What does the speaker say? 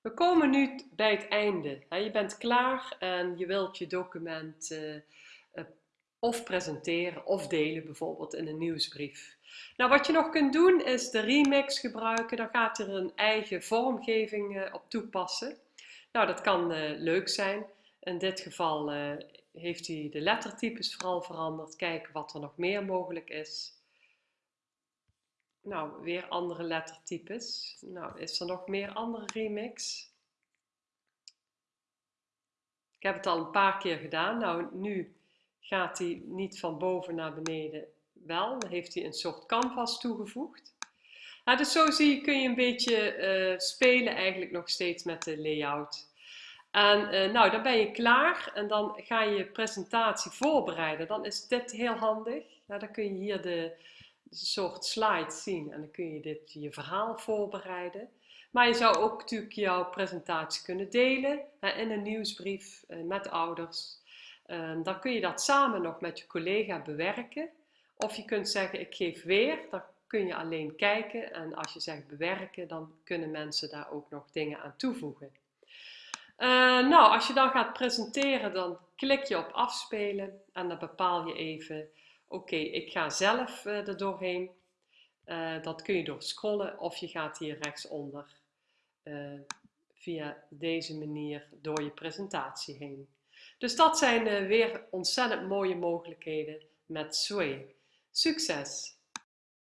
We komen nu bij het einde. Je bent klaar en je wilt je document eh, eh, of presenteren of delen, bijvoorbeeld in een nieuwsbrief. Nou, wat je nog kunt doen is de remix gebruiken. Dan gaat er een eigen vormgeving eh, op toepassen. Nou, dat kan leuk zijn. In dit geval heeft hij de lettertypes vooral veranderd. Kijken wat er nog meer mogelijk is. Nou, weer andere lettertypes. Nou, is er nog meer andere remix? Ik heb het al een paar keer gedaan. Nou, nu gaat hij niet van boven naar beneden wel. Dan heeft hij een soort canvas toegevoegd. dus zo zie je, kun je een beetje uh, spelen eigenlijk nog steeds met de layout. En uh, nou, dan ben je klaar en dan ga je je presentatie voorbereiden. Dan is dit heel handig. dan kun je hier de, soort slides zien en dan kun je dit, je verhaal voorbereiden. Maar je zou ook natuurlijk jouw presentatie kunnen delen in een nieuwsbrief eh, met ouders. Ehm, dan kun je dat samen nog met je collega bewerken. Of je kunt zeggen, ik geef weer, dan kun je alleen kijken. En als je zegt bewerken, dan kunnen mensen daar ook nog dingen aan toevoegen. Uh, nou, als je dan gaat presenteren, dan klik je op afspelen en dan bepaal je even Oké, ik ga zelf uh, er doorheen. Uh, dat kun je door scrollen of je gaat hier rechtsonder uh, via deze manier door je presentatie heen. Dus dat zijn weer ontzettend mooie mogelijkheden met Sway. Succes!